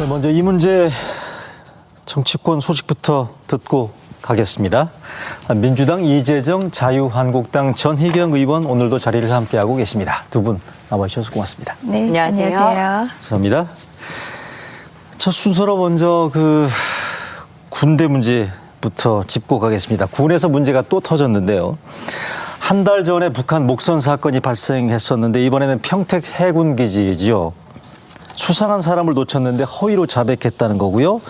네, 먼저 이 문제 정치권 소식부터 듣고 가겠습니다. 민주당 이재정 자유한국당 전희경 의원 오늘도 자리를 함께하고 계십니다. 두 분 나와주셔서 고맙습니다. 네, 안녕하세요. 안녕하세요. 감사합니다. 첫 순서로 먼저 그 군대 문제부터 짚고 가겠습니다. 군에서 문제가 또 터졌는데요. 한 달 전에 북한 목선 사건이 발생했었는데 이번에는 평택 해군 기지죠. 수상한 사람을 놓쳤는데 허위로 자백했다는 거고요.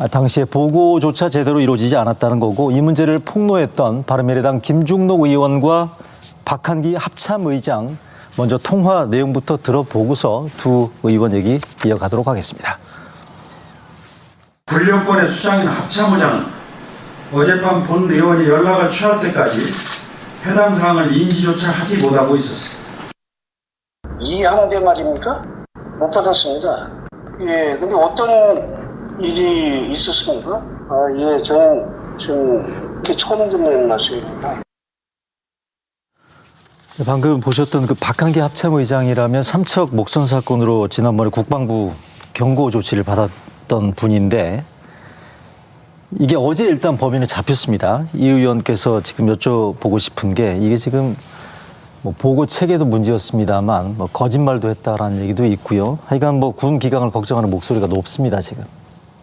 아, 당시에 보고조차 제대로 이루어지지 않았다는 거고 이 문제를 폭로했던 바른미래당 김중록 의원과 박한기 합참의장 먼저 통화 내용부터 들어보고서 두 의원 얘기 이어가도록 하겠습니다. 불령권의 수장인 합참의장은 어젯밤 본 의원이 연락을 취할 때까지 해당 사항을 인지조차 하지 못하고 있었습니다. 이항대 말입니까? 못 받았습니다. 예, 근데 어떤 일이 있었습니까? 아, 예, 저는 지금 이렇게 처음 듣는 말씀입니다. 네, 방금 보셨던 그 박한기 합참의장이라면 삼척 목선 사건으로 지난번에 국방부 경고 조치를 받았던 분인데 이게 어제 일단 범인을 잡혔습니다. 이 의원께서 지금 여쭤보고 싶은 게 이게 지금 뭐 보고 체계도 문제였습니다만 뭐 거짓말도 했다라는 얘기도 있고요. 하여간 뭐 군 기강을 걱정하는 목소리가 높습니다 지금.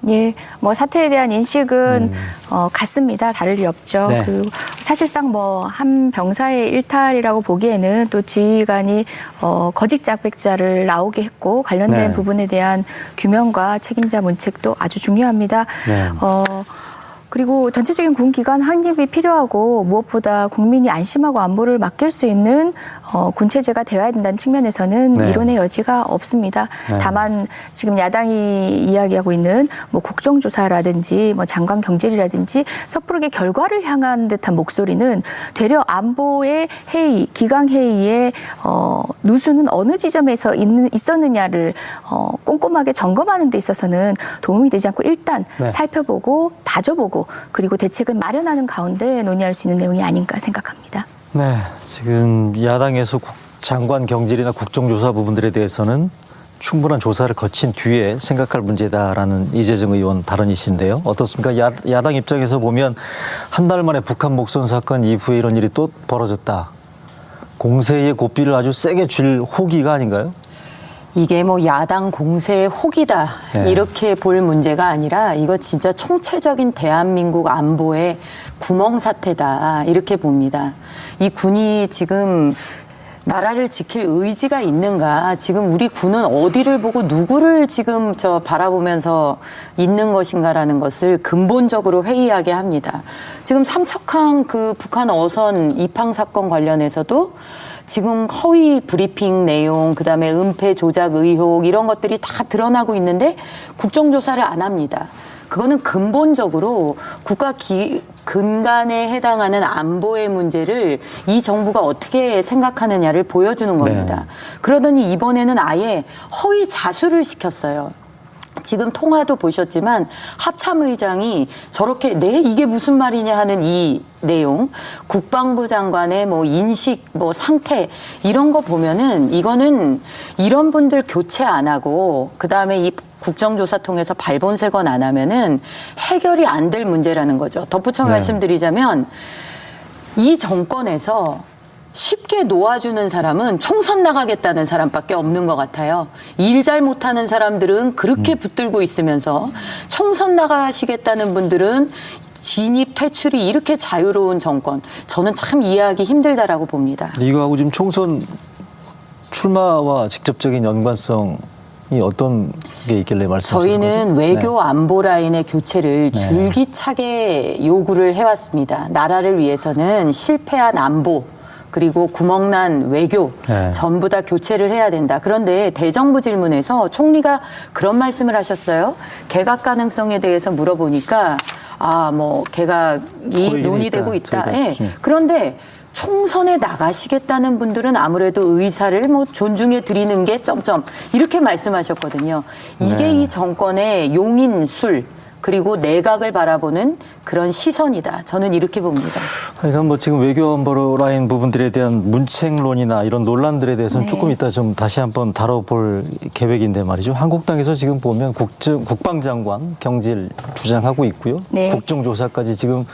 예, 뭐 사태에 대한 인식은 어, 같습니다. 다를 리 없죠. 네. 그 사실상 뭐 한 병사의 일탈이라고 보기에는 또 지휘관이 어, 거짓 자백자를 나오게 했고 관련된 네. 부분에 대한 규명과 책임자 문책도 아주 중요합니다. 네. 어, 그리고 전체적인 군 기관 확립이 필요하고 무엇보다 국민이 안심하고 안보를 맡길 수 있는 어, 군 체제가 되어야 된다는 측면에서는 네. 이론의 여지가 없습니다. 네. 다만 지금 야당이 이야기하고 있는 뭐 국정조사라든지 뭐 장관 경질이라든지 섣부르게 결과를 향한 듯한 목소리는 되려 안보의 회의, 기강 회의의 어, 누수는 어느 지점에서 있는, 있었느냐를 어, 꼼꼼하게 점검하는 데 있어서는 도움이 되지 않고 일단 네. 살펴보고 다져보고 그리고 대책을 마련하는 가운데 논의할 수 있는 내용이 아닌가 생각합니다. 네, 지금 야당에서 국- 장관 경질이나 국정조사 부분들에 대해서는 충분한 조사를 거친 뒤에 생각할 문제다라는 이재정 의원 발언이신데요. 어떻습니까? 야, 야당 입장에서 보면 한 달 만에 북한 목선 사건 이후에 이런 일이 또 벌어졌다. 공세의 고삐를 아주 세게 줄 호기가 아닌가요? 이게 뭐 야당 공세의 혹이다 네. 이렇게 볼 문제가 아니라 이거 진짜 총체적인 대한민국 안보의 구멍 사태다 이렇게 봅니다. 이 군이 지금 나라를 지킬 의지가 있는가? 지금 우리 군은 어디를 보고 누구를 지금 저 바라보면서 있는 것인가라는 것을 근본적으로 회의하게 합니다. 지금 삼척항 그 북한 어선 입항 사건 관련해서도 지금 허위 브리핑 내용, 그 다음에 은폐 조작 의혹 이런 것들이 다 드러나고 있는데 국정조사를 안 합니다. 그거는 근본적으로 국가 기, 근간에 해당하는 안보의 문제를 이 정부가 어떻게 생각하느냐를 보여주는 겁니다. 그러더니 이번에는 아예 허위 자수를 시켰어요. 지금 통화도 보셨지만 합참의장이 저렇게 네 이게 무슨 말이냐 하는 이 내용 국방부 장관의 뭐 인식 뭐 상태 이런 거 보면은 이거는 이런 분들 교체 안 하고 그다음에 이 국정조사 통해서 발본색원 안 하면은 해결이 안 될 문제라는 거죠. 덧붙여 네. 말씀드리자면 이 정권에서 쉽게 놓아주는 사람은 총선 나가겠다는 사람밖에 없는 것 같아요. 일 잘 못하는 사람들은 그렇게 붙들고 있으면서 총선 나가시겠다는 분들은 진입 퇴출이 이렇게 자유로운 정권 저는 참 이해하기 힘들다라고 봅니다. 이거하고 지금 총선 출마와 직접적인 연관성이 어떤 게 있길래 말씀하시는 저희는 거죠? 외교 네. 안보 라인의 교체를 네. 줄기차게 요구를 해왔습니다. 나라를 위해서는 실패한 안보 그리고 구멍난 외교 네. 전부 다 교체를 해야 된다. 그런데 대정부 질문에서 총리가 그런 말씀을 하셨어요. 개각 가능성에 대해서 물어보니까 아 뭐 개각이 논의되고 있다. 예. 음. 그런데 총선에 나가시겠다는 분들은 아무래도 의사를 뭐 존중해 드리는 게 점점 이렇게 말씀하셨거든요. 이게 네. 이 정권의 용인술 그리고 내각을 바라보는 그런 시선이다. 저는 이렇게 봅니다. 그러니까 뭐 지금 외교 안보 라인 부분들에 대한 문책론이나 이런 논란들에 대해서는 네. 조금 이따 좀 다시 한번 다뤄볼 계획인데 말이죠. 한국당에서 지금 보면 국정, 국방장관 경질 주장하고 있고요. 네. 국정조사까지 지금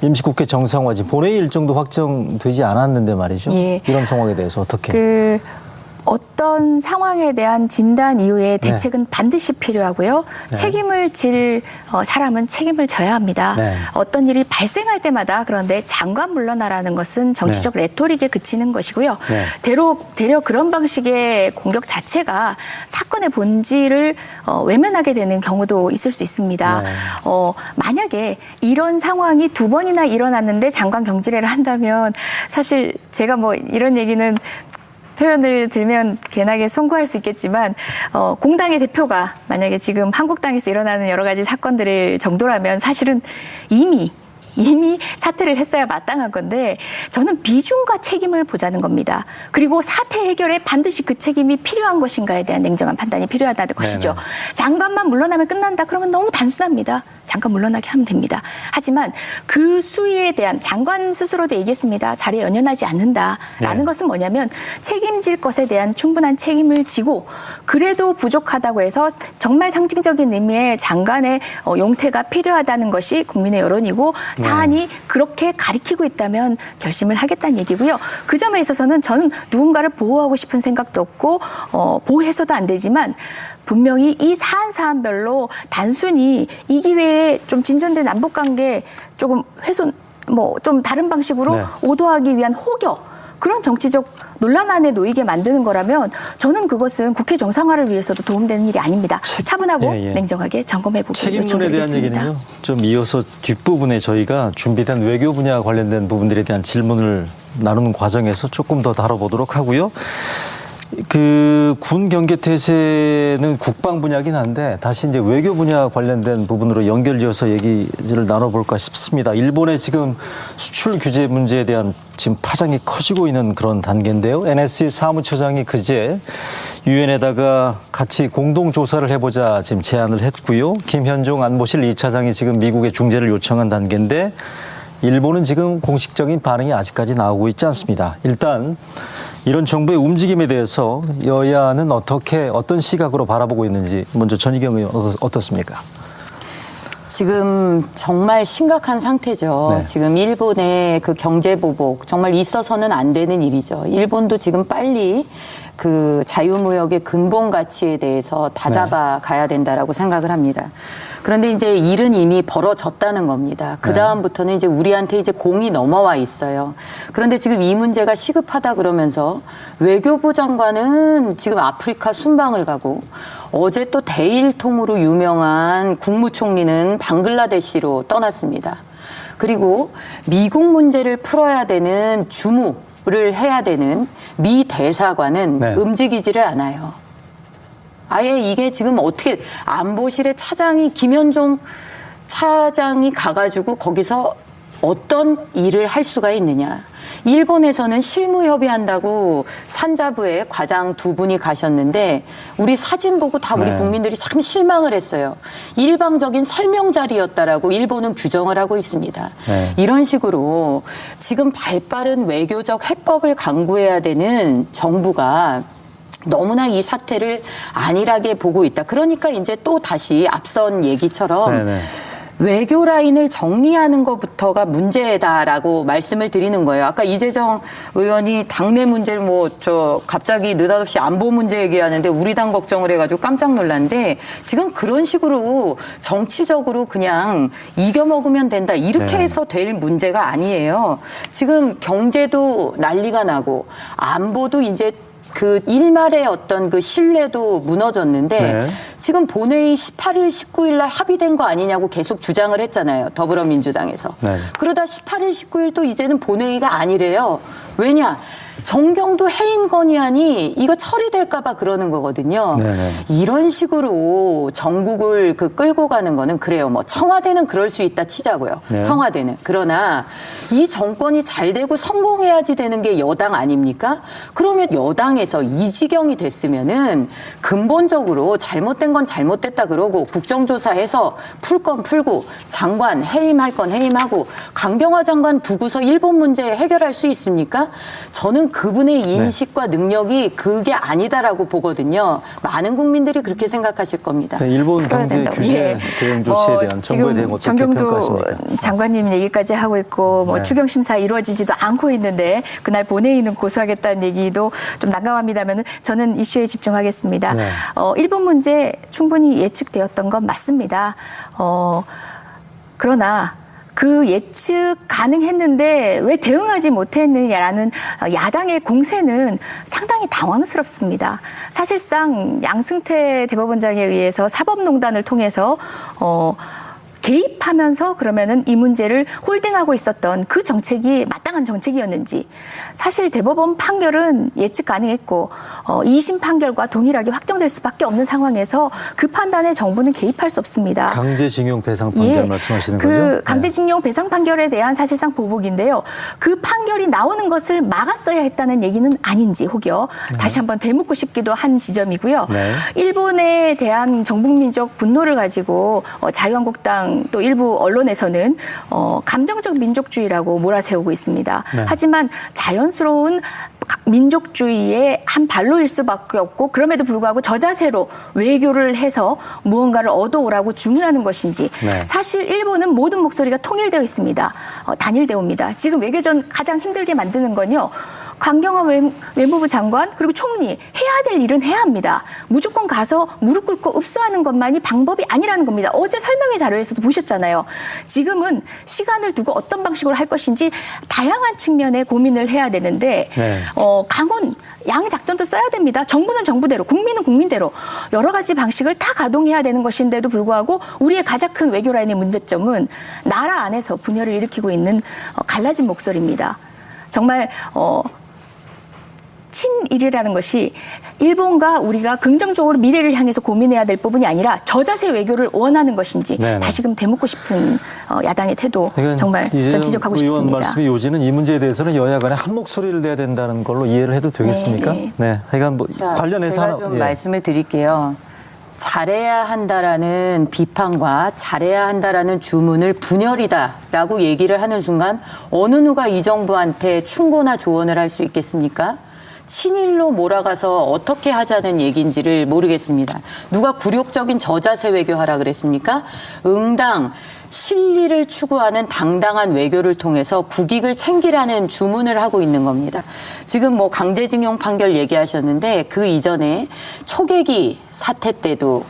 임시국회 정상화지 본회의 일정도 확정되지 않았는데 말이죠. 예. 이런 상황에 대해서 어떻게? 그 어떤 상황에 대한 진단 이후에 대책은 반드시 필요하고요. 네. 책임을 질 어, 사람은 책임을 져야 합니다. 네. 어떤 일이 발생할 때마다 그런데 장관 물러나라는 것은 정치적 레토릭에 그치는 것이고요. 네. 대로 대려 그런 방식의 공격 자체가 사건의 본질을 어, 외면하게 되는 경우도 있을 수 있습니다. 네. 어, 만약에 이런 상황이 두 번이나 일어났는데 장관 경질회를 한다면 사실 제가 뭐 이런 얘기는 표현을 들면 괜하게 송구할 수 있겠지만 어, 공당의 대표가 만약에 지금 한국당에서 일어나는 여러 가지 사건들을 정도라면 사실은 이미 이미 사퇴를 했어야 마땅한 건데 저는 비중과 책임을 보자는 겁니다. 그리고 사태 해결에 반드시 그 책임이 필요한 것인가에 대한 냉정한 판단이 필요하다는 것이죠. 장관만 물러나면 끝난다. 그러면 너무 단순합니다. 잠깐 물러나게 하면 됩니다. 하지만 그 수위에 대한 장관 스스로도 얘기했습니다. 자리에 연연하지 않는다라는 네. 것은 뭐냐면 책임질 것에 대한 충분한 책임을 지고 그래도 부족하다고 해서 정말 상징적인 의미의 장관의 어, 용태가 필요하다는 것이 국민의 여론이고 사안이 그렇게 가리키고 있다면 결심을 하겠다는 얘기고요. 그 점에 있어서는 저는 누군가를 보호하고 싶은 생각도 없고 어, 보호해서도 안 되지만 분명히 이 사안 사안별로 단순히 이 기회에 좀 진전된 남북 관계 조금 훼손 뭐 좀 다른 방식으로 네. 오도하기 위한 혹여 그런 정치적 논란 안에 놓이게 만드는 거라면 저는 그것은 국회 정상화를 위해서도 도움되는 일이 아닙니다. 차분하고 예, 예. 냉정하게 점검해 보기 책임론에 대한 요청드리겠습니다. 얘기는요. 좀 이어서 뒷부분에 저희가 준비된 외교 분야 관련된 부분들에 대한 질문을 나누는 과정에서 조금 더 다뤄보도록 하고요. 그 군 경계 태세는 국방 분야긴 한데 다시 이제 외교 분야 관련된 부분으로 연결지어서 얘기를 나눠볼까 싶습니다. 일본의 지금 수출 규제 문제에 대한 지금 파장이 커지고 있는 그런 단계인데요. NSC 사무처장이 그제 유엔에다가 같이 공동 조사를 해보자 지금 제안을 했고요. 김현종 안보실 2차장이 지금 미국에 중재를 요청한 단계인데 일본은 지금 공식적인 반응이 아직까지 나오고 있지 않습니다. 일단 이런 정부의 움직임에 대해서 여야는 어떻게 어떤 시각으로 바라보고 있는지 먼저 전희경 의원 어떻- 어떻습니까? 지금 정말 심각한 상태죠. 네. 지금 일본의 그 경제 보복 정말 있어서는 안 되는 일이죠. 일본도 지금 빨리 그 자유무역의 근본 가치에 대해서 다잡아 가야 된다라고 생각을 합니다. 그런데 이제 일은 이미 벌어졌다는 겁니다. 그 다음부터는 이제 우리한테 이제 공이 넘어와 있어요. 그런데 지금 이 문제가 시급하다 그러면서 외교부 장관은 지금 아프리카 순방을 가고 어제 또 대일통으로 유명한 국무총리는 방글라데시로 떠났습니다. 그리고 미국 문제를 풀어야 되는 주무 를 해야 되는 미 대사관은 네. 움직이지를 않아요. 아예 이게 지금 어떻게 안보실의 차장이 김현종 차장이 가가지고 거기서 어떤 일을 할 수가 있느냐. 일본에서는 실무 협의한다고 산자부에 과장 두 분이 가셨는데 우리 사진 보고 다 우리 네. 국민들이 참 실망을 했어요. 일방적인 설명 자리였다라고 일본은 규정을 하고 있습니다. 네. 이런 식으로 지금 발빠른 외교적 해법을 강구해야 되는 정부가 너무나 이 사태를 안일하게 보고 있다. 그러니까 이제 또 다시 앞선 얘기처럼 네네. 외교 라인을 정리하는 것부터가 문제다라고 말씀을 드리는 거예요. 아까 이재정 의원이 당내 문제를 뭐 저 갑자기 느닷없이 안보 문제 얘기하는데 우리 당 걱정을 해가지고 깜짝 놀랐는데 지금 그런 식으로 정치적으로 그냥 이겨 먹으면 된다 이렇게 네. 해서 될 문제가 아니에요. 지금 경제도 난리가 나고 안보도 이제 그 일말의 어떤 그 신뢰도 무너졌는데 네. 지금 본회의 18일, 19일 날 합의된 거 아니냐고 계속 주장을 했잖아요. 더불어민주당에서. 네. 그러다 18일, 19일 또 이제는 본회의가 아니래요. 왜냐? 정경도 해임 건의안이 이거 처리될까 봐 그러는 거거든요. 네네. 이런 식으로 전국을 그 끌고 가는 거는 그래요. 뭐 청와대는 그럴 수 있다 치자고요. 네. 청와대는 그러나 이 정권이 잘 되고 성공해야지 되는 게 여당 아닙니까? 그러면 여당에서 이 지경이 됐으면은 근본적으로 잘못된 건 잘못됐다 그러고 국정조사해서 풀 건 풀고 장관 해임할 건 해임하고 강경화 장관 두고서 일본 문제 해결할 수 있습니까? 저는 그분의 인식과 능력이 그게 아니다라고 보거든요. 많은 국민들이 그렇게 생각하실 겁니다. 네, 일본 경제 된다고. 규제 예. 대응 조치에 어, 대한 정부에 대한 어떻게 정경도 평가하십니까? 장관님 얘기까지 하고 있고 뭐 네. 추경 심사 이루어지지도 않고 있는데 그날 본회의는 고수하겠다는 얘기도 좀 난감합니다만 저는 이슈에 집중하겠습니다. 네. 어, 일본 문제 충분히 예측되었던 건 맞습니다. 어, 그러나 그 예측 가능했는데 왜 대응하지 못했느냐라는 야당의 공세는 상당히 당황스럽습니다. 사실상 양승태 대법원장에 의해서 사법농단을 통해서 어 개입하면서 그러면은 이 문제를 홀딩하고 있었던 그 정책이 마땅한 정책이었는지 사실 대법원 판결은 예측 가능했고 어, 2심 판결과 동일하게 확정될 수밖에 없는 상황에서 그 판단에 정부는 개입할 수 없습니다. 강제징용 배상 판결 말씀하시는 그 거죠? 네. 강제징용 배상 판결에 대한 사실상 보복인데요. 그 판결이 나오는 것을 막았어야 했다는 얘기는 아닌지 혹여 다시 한번 되묻고 싶기도 한 지점이고요. 네. 일본에 대한 정북민족 분노를 가지고 어, 자유한국당 또 일부 언론에서는 어, 감정적 민족주의라고 몰아세우고 있습니다. 네. 하지만 자연스러운 민족주의의 한 발로일 수밖에 없고 그럼에도 불구하고 저자세로 외교를 해서 무언가를 얻어오라고 주문하는 것인지 네. 사실 일본은 모든 목소리가 통일되어 있습니다. 어, 단일되옵니다. 지금 외교전 가장 힘들게 만드는 건요. 강경화 외- 외무부 장관 그리고 총리 해야 될 일은 해야 합니다. 무조건 가서 무릎 꿇고 읍수하는 것만이 방법이 아니라는 겁니다. 어제 설명회 자료에서도 보셨잖아요. 지금은 시간을 두고 어떤 방식으로 할 것인지 다양한 측면의 고민을 해야 되는데 네. 어, 강원 양 작전도 써야 됩니다. 정부는 정부대로, 국민은 국민대로 여러 가지 방식을 다 가동해야 되는 것인데도 불구하고 우리의 가장 큰 외교 라인의 문제점은 나라 안에서 분열을 일으키고 있는 어, 갈라진 목소리입니다. 정말 어, 친일이라는 것이 일본과 우리가 긍정적으로 미래를 향해서 고민해야 될 부분이 아니라 저자세 외교를 원하는 것인지 네네. 다시금 되묻고 싶은 어, 야당의 태도 정말 전 지적하고 의원 싶습니다. 말씀의 요지는 이 문제에 대해서는 여야 간에 한 목소리를 내야 된다는 걸로 이해를 해도 되겠습니까? 네, 네. 네. 하여간 뭐 자, 관련해서 제가 좀 예. 말씀을 드릴게요. 잘해야 한다라는 비판과 잘해야 한다라는 주문을 분열이다라고 얘기를 하는 순간 어느 누가 이 정부한테 충고나 조언을 할 수 있겠습니까? 친일로 몰아가서 어떻게 하자는 얘기인지를 모르겠습니다. 누가 굴욕적인 저자세 외교하라 그랬습니까? 응당 실리를 추구하는 당당한 외교를 통해서 국익을 챙기라는 주문을 하고 있는 겁니다. 지금 뭐 강제징용 판결 얘기하셨는데 그 이전에 초계기 사태 때도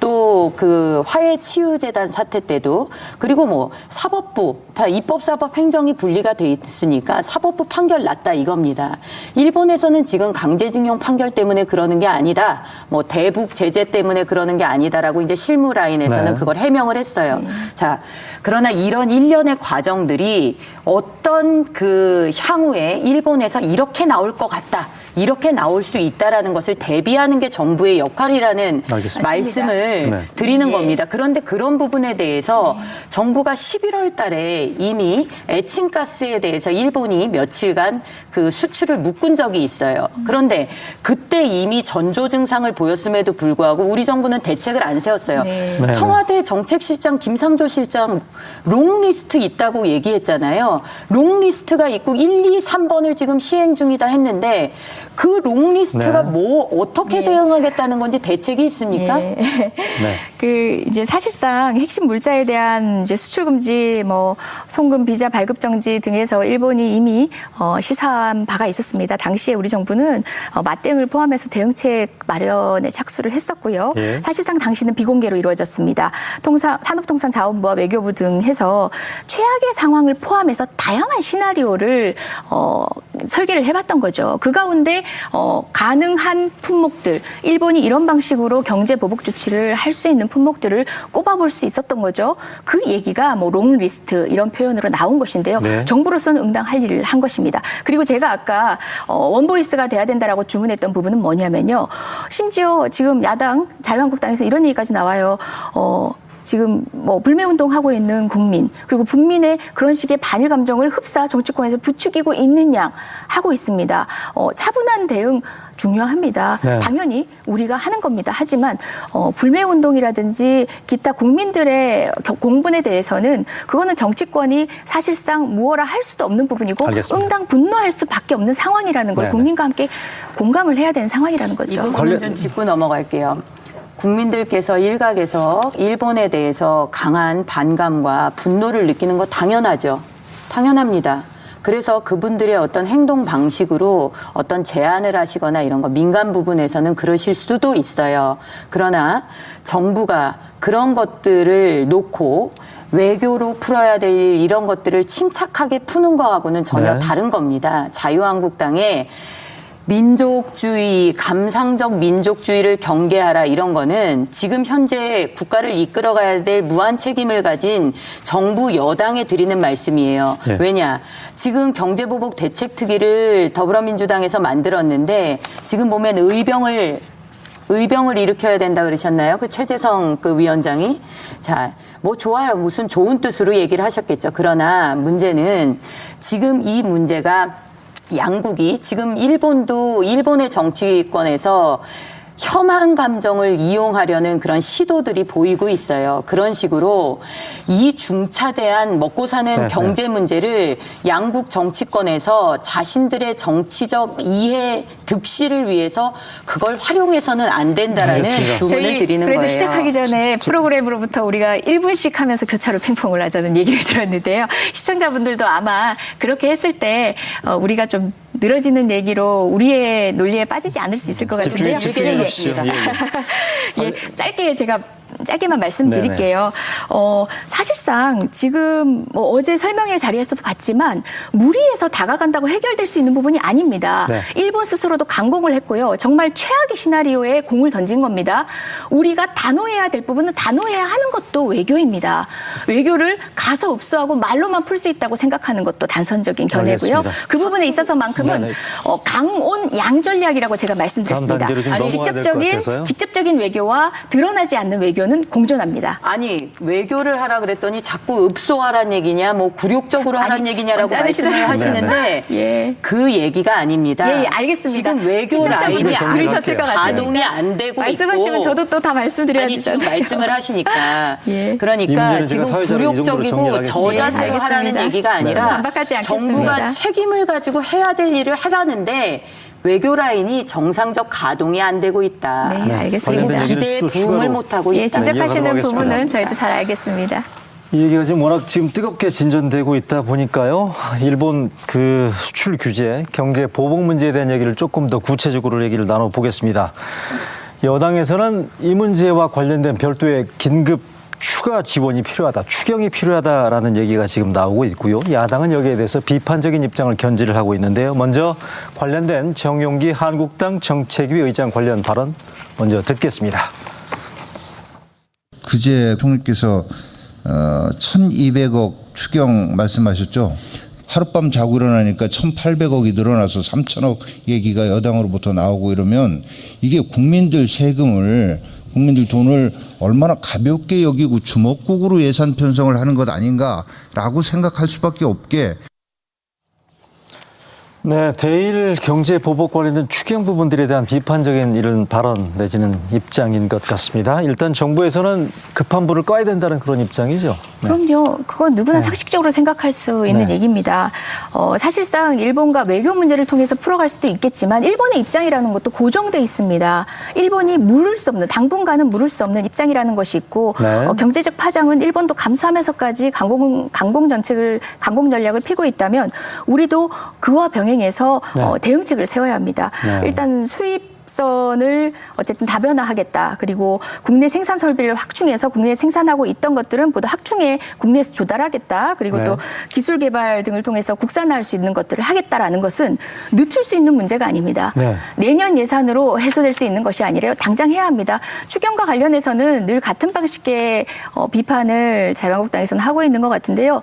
또 그 화해 치유재단 사태 때도 그리고 뭐 사법부 다 입법 사법 행정이 분리가 돼 있으니까 사법부 판결 났다 이겁니다. 일본에서는 지금 강제징용 판결 때문에 그러는 게 아니다. 뭐 대북 제재 때문에 그러는 게 아니다라고 이제 실무 라인에서는 네. 그걸 해명을 했어요. 자, 그러나 이런 일련의 과정들이 어떤 그 향후에 일본에서 이렇게 나올 것 같다. 이렇게 나올 수 있다라는 것을 대비하는 게 정부의 역할이라는 알겠습니다. 말씀을 네. 드리는 예. 겁니다. 그런데 그런 부분에 대해서 정부가 11월 달에 이미 에칭가스에 대해서 일본이 며칠간 그 수출을 묶은 적이 있어요. 그런데 그때 이미 전조 증상을 보였음에도 불구하고 우리 정부는 대책을 안 세웠어요. 네. 네. 청와대 정책실장 김상조 실장 long list 있다고 얘기했잖아요. long list가 있고 1, 2, 3번을 지금 시행 중이다 했는데 그 long list가 네. 뭐 어떻게 예. 대응하겠다는 건지 대책이 있습니까? 예. 네. 그 이제 사실상 핵심 물자에 대한 이제 수출 금지, 뭐 송금 비자 발급 정지 등에서 일본이 이미 어, 시사한 바가 있었습니다. 당시에 우리 정부는 어, 맞대응을 포함해서 대응책 마련에 착수를 했었고요. 예. 사실상 당시는 비공개로 이루어졌습니다. 통상 산업통상자원부와 외교부 등 해서 최악의 상황을 포함해서 다양한 시나리오를 어, 설계를 해봤던 거죠. 그 가운데 어, 가능한 품목들 일본이 이런 방식으로 경제 보복 조치를 할 수 있는 품목들을 꼽아볼 수 있었던 거죠. 그 얘기가 뭐 long list 이런 표현으로 나온 것인데요. 네. 정부로서는 응당할 일을 한 것입니다. 그리고 제가 아까 어, one voice가 돼야 된다라고 주문했던 부분은 뭐냐면요. 심지어 지금 야당 자유한국당에서 이런 얘기까지 나와요. 어, 지금 뭐 불매 운동 하고 있는 국민 그리고 국민의 그런 식의 반일 감정을 흡사 정치권에서 부추기고 있는 양 하고 있습니다. 어, 차분한 대응 중요합니다. 네. 당연히 우리가 하는 겁니다. 하지만 어, 불매 운동이라든지 기타 국민들의 겨- 공분에 대해서는 그거는 정치권이 사실상 무엇라 할 수도 없는 부분이고 알겠습니다. 응당 분노할 수밖에 없는 상황이라는 걸 네네. 국민과 함께 공감을 해야 되는 상황이라는 이 거죠. 부분은 관련- 좀 짚고 넘어갈게요. 국민들께서 일각에서 일본에 대해서 강한 반감과 분노를 느끼는 거 당연하죠. 당연합니다. 그래서 그분들의 어떤 행동 방식으로 어떤 제안을 하시거나 이런 거 민감 부분에서는 그러실 수도 있어요. 그러나 정부가 그런 것들을 놓고 외교로 풀어야 될 일, 이런 것들을 침착하게 푸는 거하고는 전혀 네. 다른 겁니다. 자유한국당의 민족주의, 감상적 민족주의를 경계하라 이런 거는 지금 현재 국가를 이끌어가야 될 무한 책임을 가진 정부 여당에 드리는 말씀이에요. 네. 왜냐? 지금 경제보복 대책특위를 더불어민주당에서 만들었는데 지금 보면 의병을 의병을 일으켜야 된다 그러셨나요? 그 최재성 그 위원장이 자. 뭐 좋아요. 무슨 좋은 뜻으로 얘기를 하셨겠죠. 그러나 문제는 지금 이 문제가 양국이 지금 일본도 일본의 정치권에서 혐한 감정을 이용하려는 그런 시도들이 보이고 있어요. 그런 식으로 이 중차대한 먹고 사는 네, 경제 문제를 양국 정치권에서 자신들의 정치적 이해 득실을 위해서 그걸 활용해서는 안 된다라는 알겠습니다. 주문을 드리는 그래도 거예요. 시작하기 전에 프로그램으로부터 우리가 1분씩 하면서 교차로 핑퐁을 하자는 얘기를 들었는데요. 시청자분들도 아마 그렇게 했을 때 어, 우리가 좀 늘어지는 얘기로 우리의 논리에 빠지지 않을 수 있을 것 같은데요. 집중해, 집중해 예, 예. 주시죠. 예, 예. 예, 짧게 제가 짧게만 말씀드릴게요. 어, 사실상 지금 뭐 어제 설명회 자리에서도 봤지만 무리해서 다가간다고 해결될 수 있는 부분이 아닙니다. 네. 일본 스스로도 강공을 했고요. 정말 최악의 시나리오에 공을 던진 겁니다. 우리가 단호해야 될 부분은 단호해야 하는 것도 외교입니다. 외교를 가서 읍수하고 말로만 풀 수 있다고 생각하는 것도 단선적인 견해고요. 알겠습니다. 그 부분에 있어서만큼은 네네. 어, 강온 양 전략이라고 제가 말씀드렸습니다. 직접적인. 직접적인 외교와 드러나지 않는 외교는 공존합니다. 아니 외교를 하라 그랬더니 자꾸 읍소하란 얘기냐 뭐 굴욕적으로 하란 아니, 얘기냐라고 말씀을 하시는데 예. 그 얘기가 아닙니다. 예, 예, 알겠습니다. 지금 외교 라인이 들으셨을 것 같아요. 가동이 안 되고 말씀하시면 있고 저도 또 다 말씀드려야 아니 지금 되잖아요. 말씀을 하시니까 예. 이 그러니까 지금 굴욕적이고. 저자세로 예, 하라는. 얘기가 네. 아니라. 정부가 책임을 가지고 해야 될 일을 하라는데 외교 라인이 정상적 가동이 안 되고 있다. 네, 네, 알겠습니다. 기대에 또 부응을 추가로 못 하고 예, 있다. 지적하시는 이어가도록 부분은. 저희도 잘 알겠습니다. 이 얘기가 지금 워낙 지금 뜨겁게 진전되고 있다 보니까요. 일본 그 수출 규제, 경제 보복 문제에 대한 얘기를 조금 더 구체적으로 얘기를 나눠 보겠습니다. 여당에서는 이 문제와 관련된 별도의 긴급 추가 지원이 필요하다, 추경이 필요하다라는 얘기가 지금 나오고 있고요. 야당은 여기에 대해서 비판적인 입장을 견지를 하고 있는데요. 먼저 관련된 정용기 한국당 정책위 의장 관련 발언 먼저 듣겠습니다. 그제 총리께서 어, 1,200억 추경 말씀하셨죠. 하룻밤 자고 일어나니까 1,800억이 늘어나서 3천억 얘기가 여당으로부터 나오고 이러면 이게 국민들 세금을 국민들 돈을 얼마나 가볍게 여기고 주먹국으로 예산 편성을 하는 것 아닌가라고 생각할 수밖에 없게 네, 대일 경제 보복 관련된 추경 부분들에 대한 비판적인 이런 발언 내지는 입장인 것 같습니다. 일단 정부에서는 급한 불을 꺼야 된다는 그런 입장이죠. 네. 그럼요. 그건 누구나 네. 상식적으로 생각할 수 있는 네. 얘기입니다. 어, 사실상 일본과 외교 문제를 통해서 풀어갈 수도 있겠지만 일본의 입장이라는 것도 고정돼 있습니다. 일본이 물을 수 없는 당분간은 물을 수 없는 입장이라는 것이 있고 네. 어, 경제적 파장은 일본도 감수하면서까지 강공 강공 정책을 강공 전략을 피고 있다면 우리도 그와 병 행해서 네. 어, 대응책을 세워야 합니다. 네. 일단 수입 수입 선을 어쨌든 다변화하겠다. 그리고 국내 생산 설비를 확충해서 국내에 생산하고 있던 것들은 모두 확충해 국내에서 조달하겠다. 그리고 네. 또 기술 개발 등을 통해서 국산화할 수 있는 것들을 하겠다라는 것은 늦출 수 있는 문제가 아닙니다. 네. 내년 예산으로 해소될 수 있는 것이 아니라요. 당장 해야 합니다. 추경과 관련해서는 늘 같은 방식의 어, 비판을 자유한국당에서는 하고 있는 것 같은데요.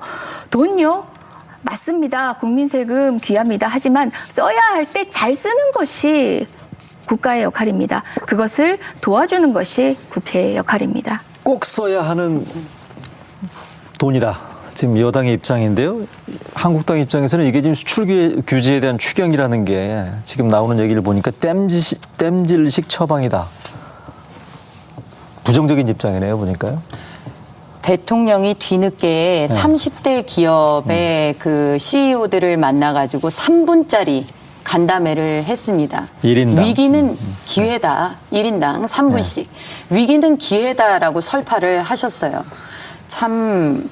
돈요. 맞습니다. 국민 세금 귀합니다. 하지만 써야 할 때 잘 쓰는 것이 국가의 역할입니다. 그것을 도와주는 것이 국회의 역할입니다. 꼭 써야 하는 돈이다. 지금 여당의 입장인데요. 한국당 입장에서는 이게 지금 수출 규- 규제에 대한 추경이라는 게 지금 나오는 얘기를 보니까 땜질, 땜질식 처방이다. 부정적인 입장이네요, 보니까요. 대통령이 뒤늦게 30대 기업의 그 CEO들을 만나가지고 3분짜리 간담회를 했습니다. 일인당. 위기는 기회다. 1인당 3분씩. 위기는 기회다라고 설파를 하셨어요. 참,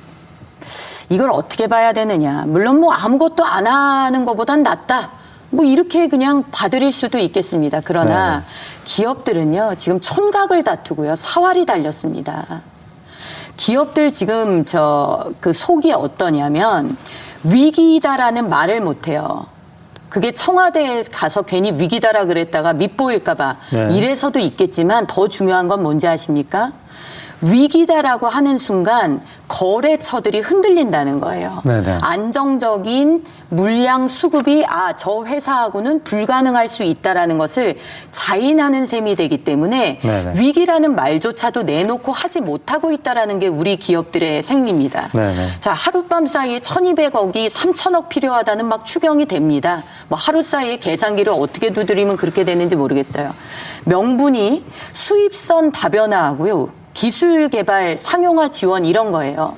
이걸 어떻게 봐야 되느냐. 물론 뭐 아무것도 안 하는 것보단 낫다. 뭐 이렇게 그냥 봐드릴 수도 있겠습니다. 그러나 기업들은요, 지금 촌각을 다투고요, 사활이 달렸습니다. 기업들 지금 저 그 속이 어떠냐면 위기다라는 말을 못 해요. 그게 청와대에 가서 괜히 위기다라 그랬다가 밉보일까봐 네. 이래서도 있겠지만 더 중요한 건 뭔지 아십니까? 위기다라고 하는 순간 거래처들이 흔들린다는 거예요. 네네. 안정적인 물량 수급이 아 저 회사하고는 불가능할 수 있다라는 것을 자인하는 셈이 되기 때문에 네네. 위기라는 말조차도 내놓고 하지 못하고 있다라는 게 우리 기업들의 생리입니다. 네네. 자 하룻밤 사이에 1,200억이 3천억 필요하다는 막 추경이 됩니다. 뭐 하루 사이에 계산기를 어떻게 두드리면 그렇게 되는지 모르겠어요. 명분이 수입선 다변화하고요. 기술 개발 상용화 지원 이런 거예요.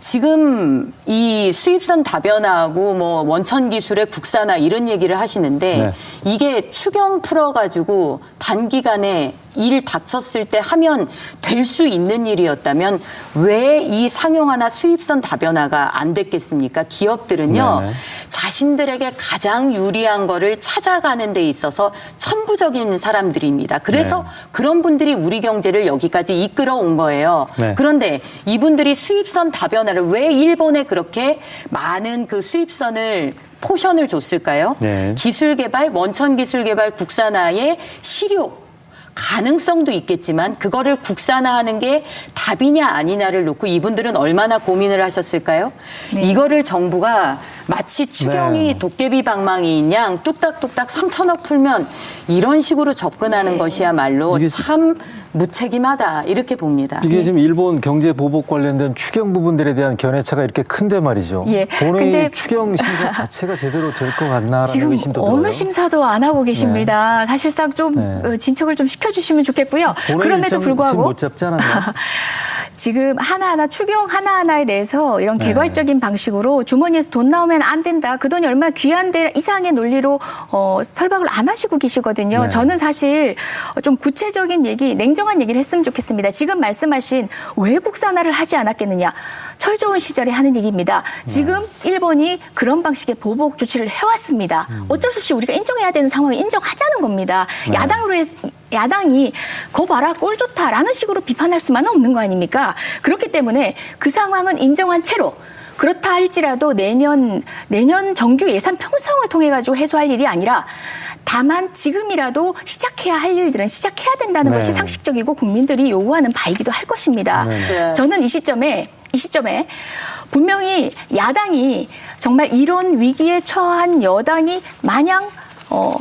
지금 이 수입선 다변화하고 뭐 원천 기술의 국산화 이런 얘기를 하시는데 네. 이게 추경 풀어가지고 단기간에 일 닥쳤을 때 하면 될 수 있는 일이었다면 왜 이 상용화나 수입선 다변화가 안 됐겠습니까? 기업들은요 네네. 자신들에게 가장 유리한 거를 찾아가는 데 있어서 천부적인 사람들입니다. 그래서 네. 그런 분들이 우리 경제를 여기까지 이끌어 온 거예요. 네. 그런데 이분들이 수입선 다변화를 왜 일본에 그렇게 많은 그 수입선을 포션을 줬을까요? 네. 기술 개발, 원천 기술 개발 국산화의 실효 가능성도 있겠지만 그거를 국산화하는 게 답이냐 아니냐를 놓고 이분들은 얼마나 고민을 하셨을까요? 이거를 정부가 마치 추경이 네. 도깨비 방망이인 양 뚝딱뚝딱 3천억 풀면 이런 식으로 접근하는 것이야말로 이게 참 무책임하다 이렇게 봅니다. 이게 지금 일본 경제 보복 관련된 추경 부분들에 대한 견해차가 이렇게 큰데 말이죠. 예. 본회의 근데- 추경 심사 자체가 제대로 될 것 같나라는 지금 의심도 어느 들어요. 심사도 안 하고 계십니다. 사실상 좀 네. 어, 진척을 좀 시켜주시면 좋겠고요. 그럼에도 불구하고 못 잡지 않았나요? 지금 하나하나 추경 하나하나에 대해서 이런 네. 개괄적인 방식으로 주머니에서 돈 나오면 안 된다. 그 돈이 얼마나 귀한데 이상의 논리로 어, 설박을 안 하시고 계시거든요. 네. 저는 사실 좀 구체적인 얘기, 냉정한 얘기를 했으면 좋겠습니다. 지금 말씀하신 왜 국산화를 하지 않았겠느냐. 철 좋은 시절에 하는 얘기입니다. 지금 네. 일본이 그런 방식의 보복 조치를 해왔습니다. 음. 어쩔 수 없이 우리가 인정해야 되는 상황을 인정하자는 겁니다. 네. 야당으로 해서 야당이 거 봐라 꼴 좋다라는 식으로 비판할 수만은 없는 거 아닙니까? 그렇기 때문에 그 상황은 인정한 채로 그렇다 할지라도 내년 내년 정규 예산 편성을 통해 가지고 해소할 일이 아니라 다만 지금이라도 시작해야 할 일들은 시작해야 된다는 네. 것이 상식적이고 국민들이 요구하는 바이기도 할 것입니다. 네. 저는 이 시점에 이 시점에 분명히 야당이 정말 이런 위기에 처한 여당이 마냥 어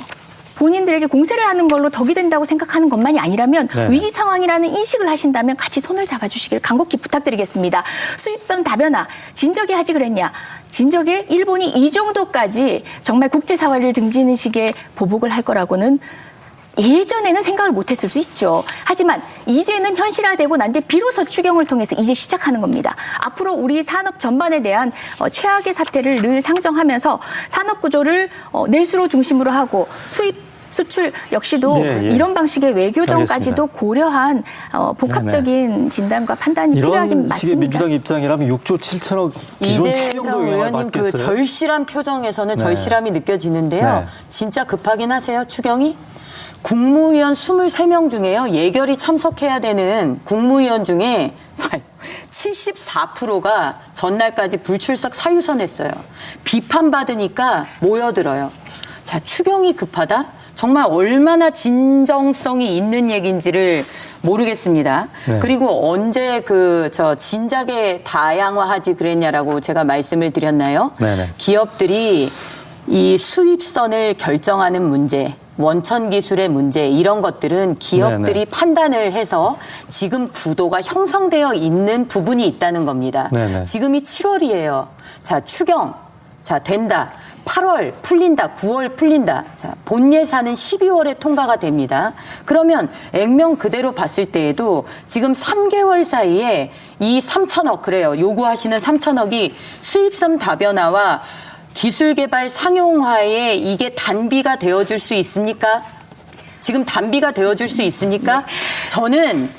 본인들에게 공세를 하는 걸로 덕이 된다고 생각하는 것만이 아니라면 네. 위기 상황이라는 인식을 하신다면 같이 손을 잡아주시길 간곡히 부탁드리겠습니다. 수입선 다변화 진작에 하지 그랬냐? 진작에 일본이 이 정도까지 정말 국제사활을 등지는 식의 보복을 할 거라고는 예전에는 생각을 못했을 수 있죠. 하지만 이제는 현실화되고 난데 비로소 추경을 통해서 이제 시작하는 겁니다. 앞으로 우리 산업 전반에 대한 어, 최악의 사태를 늘 상정하면서 산업 구조를 어, 내수로 중심으로 하고 수입 수출 역시도 예, 예. 이런 방식의 외교정까지도 알겠습니다. 고려한 어, 복합적인 진단과 판단이 필요하긴 이런 식의 맞습니다. 민주당 입장이라면 6조 7천억 기존 추경도 의원님 그. 절실한 표정에서는 네. 절실함이 느껴지는데요. 네. 진짜 급하긴 하세요, 추경이? 국무위원 23명 중에요. 예결위 참석해야 되는 국무위원 중에 74%가 전날까지 불출석 사유선했어요. 비판받으니까 모여들어요. 자, 추경이 급하다? 정말 얼마나 진정성이 있는 얘기인지를 모르겠습니다. 네. 그리고 언제 그 저 진작에 다양화하지 그랬냐라고 제가 말씀을 드렸나요? 네네. 기업들이 이 수입선을 결정하는 문제, 원천 기술의 문제 이런 것들은 기업들이 네네. 판단을 해서 지금 구도가 형성되어 있는 부분이 있다는 겁니다. 네네. 지금이 7월이에요. 자, 추경. 자, 된다. 8월 풀린다. 9월 풀린다. 자, 본 예산은 12월에 통과가 됩니다. 그러면 액면 그대로 봤을 때에도 지금 3개월 사이에 이 3천억 그래요. 요구하시는 3천억이 수입선 다변화와 기술 개발 상용화에 이게 단비가 되어 줄 수 있습니까? 지금 단비가 되어줄 수 있습니까? 저는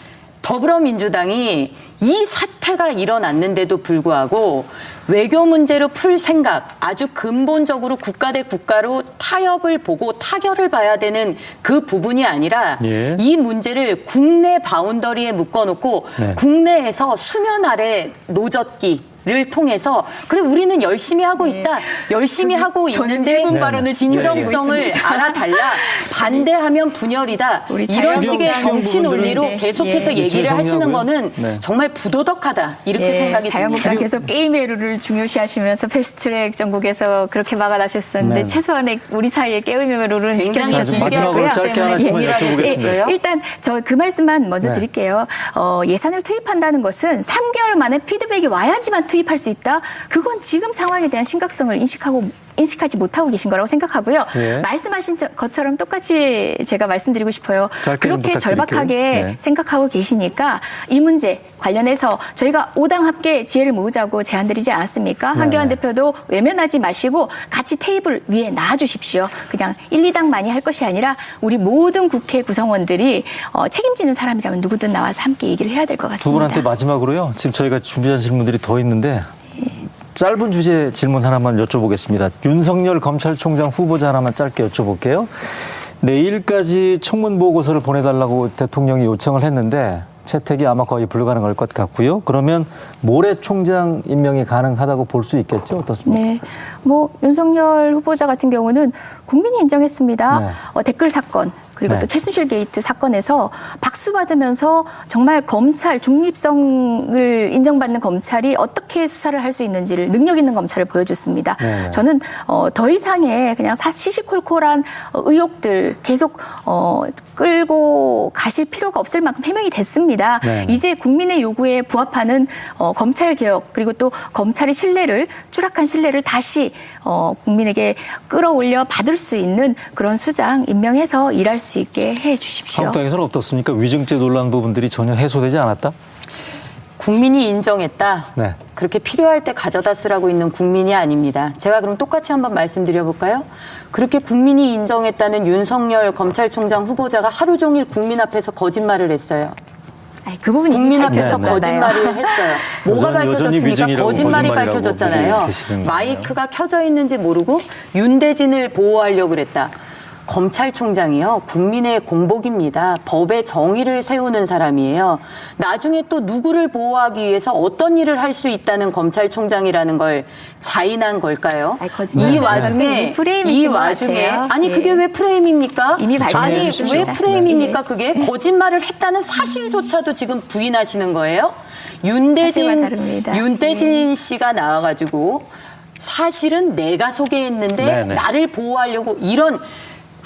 더불어민주당이 이 사태가 일어났는데도 불구하고 외교 문제로 풀 생각, 아주 근본적으로 국가 대 국가로 타협을 보고 타결을 봐야 되는 그 부분이 아니라 예. 이 문제를 국내 boundary에 묶어놓고 네. 국내에서 수면 아래 노젓기. 를 통해서 그래 우리는 열심히 하고 있다 열심히 하고 있는데 발언을 진정성을 있습니다. 알아달라 반대하면 분열이다 우리 이런 식의 정치 논리로 네. 계속해서 예. 얘기를. 하시는 거는 네. 정말 부도덕하다 이렇게 예, 생각이 듭니다. 자유한국당 계속 게임의 룰을 중요시하시면서 패스트트랙 전국에서 그렇게 막아나셨었는데 네. 최소한의 우리 사이의 게임의 룰은 굉장히 지켜주셨으면 좋겠고요. 일단 저 그 말씀만 먼저 네. 드릴게요. 어, 예산을 투입한다는 것은 3개월 만에 피드백이 와야지만 투입 할 수 있다. 그건 지금 상황에 대한 심각성을 인식하고 인식하지 못하고 계신 거라고 생각하고요. 예. 말씀하신 저- 것처럼 똑같이 제가 말씀드리고 싶어요. 그렇게. 절박하게 네. 생각하고 계시니까 이 문제 관련해서 저희가 오당 함께 지혜를 모으자고 제안드리지 않았습니까? 한교안 네. 대표도 외면하지 마시고 같이 테이블 위에 놔주십시오. 그냥 1, 2당만이 할 것이 아니라 우리 모든 국회 구성원들이 어, 책임지는 사람이라면 누구든 나와서 함께 얘기를 해야 될 것 같습니다. 두 분한테 마지막으로요. 지금 저희가 준비한 질문들이 더 있는데 짧은 주제 질문 하나만 여쭤보겠습니다. 윤석열 검찰총장 후보자 하나만 짧게 여쭤볼게요. 내일까지 청문 보고서를 보내달라고 대통령이 요청을 했는데 채택이 아마 거의 불가능할 것 같고요. 그러면 모레 총장 임명이 가능하다고 볼 수 있겠죠? 어떻습니까? 네, 뭐 윤석열 후보자 같은 경우는 국민이 인정했습니다. 네. 어, 댓글 사건 그리고 네. 또 최순실 게이트 사건에서 박수 받으면서 정말 검찰 중립성을 인정받는 검찰이 어떻게 수사를 할 수 있는지를 능력 있는 검찰을 보여줬습니다. 네. 저는 어, 더 이상의 그냥 사- 시시콜콜한 어, 의혹들 계속 어, 끌고 가실 필요가 없을 만큼 해명이 됐습니다. 네. 이제 국민의 요구에 부합하는 어, 검찰 개혁 그리고 또 검찰의 신뢰를 추락한 신뢰를 다시 어, 국민에게 끌어올려 받을 수 있는 그런 수장 임명해서 일할 수 있게 해 주십시오. 한국당에서는 어떻습니까? 위증죄 논란 부분들이 전혀 해소되지 않았다? 국민이 인정했다. 네. 그렇게 필요할 때 가져다 쓰라고 있는 국민이 아닙니다. 제가 그럼 똑같이 한번 말씀드려 볼까요? 그렇게 국민이 인정했다는 윤석열 검찰총장 후보자가 하루 종일 국민 앞에서 거짓말을 했어요. 아이, 그 부분 국민 앞에서. 거짓말을 했어요. 뭐가 밝혀졌습니까? 거짓말이 밝혀졌잖아요. 마이크가 켜져 있는지 모르고 윤대진을 보호하려고 그랬다. 검찰총장이요. 국민의 공복입니다. 법의 정의를 세우는 사람이에요. 나중에 또 누구를 보호하기 위해서 어떤 일을 할 수 있다는 검찰총장이라는 걸 자인한 걸까요? 아이. 이 네. 와중에 이 와중에 같아요. 아니 예. 그게 왜 프레임입니까? 이미 아니. 왜 프레임입니까? 네. 그게 거짓말을 했다는 사실조차도 지금 부인하시는 거예요. 윤대진. 윤대진 씨가 나와가지고 사실은 내가 소개했는데 네네. 나를 보호하려고 이런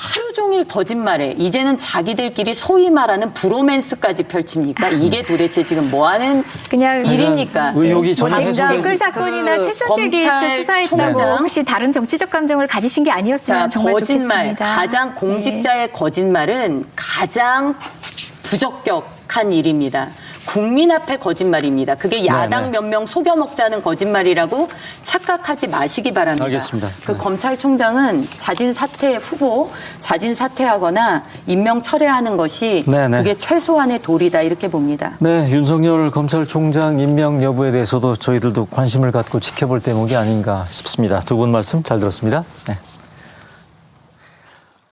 하루 종일 거짓말에 이제는 자기들끼리 소위 말하는 브로맨스까지 펼칩니까? 이게 도대체 지금 뭐 하는 그냥 일입니까? 의혹이 전혀 당장 해소되지- 댓글 사건이나 그 최순실 게이트 검찰 수사했다고 총장 혹시 다른 정치적 감정을 가지신 게 아니었으면 자, 정말 거짓말. 좋겠습니다. 가장 네. 공직자의 거짓말은 가장 부적격한 일입니다. 국민 앞에 거짓말입니다. 그게 야당 네네. 몇명 속여 먹자는 거짓말이라고 착각하지 마시기 바랍니다. 알겠습니다. 그 네. 검찰총장은 자진 사퇴 후보 자진 사퇴하거나 임명 철회하는 것이 네네. 그게 최소한의 도리다 이렇게 봅니다. 네, 윤석열 검찰총장 임명 여부에 대해서도 저희들도 관심을 갖고 지켜볼 대목이 아닌가 싶습니다. 두 분 말씀 잘 들었습니다. 네.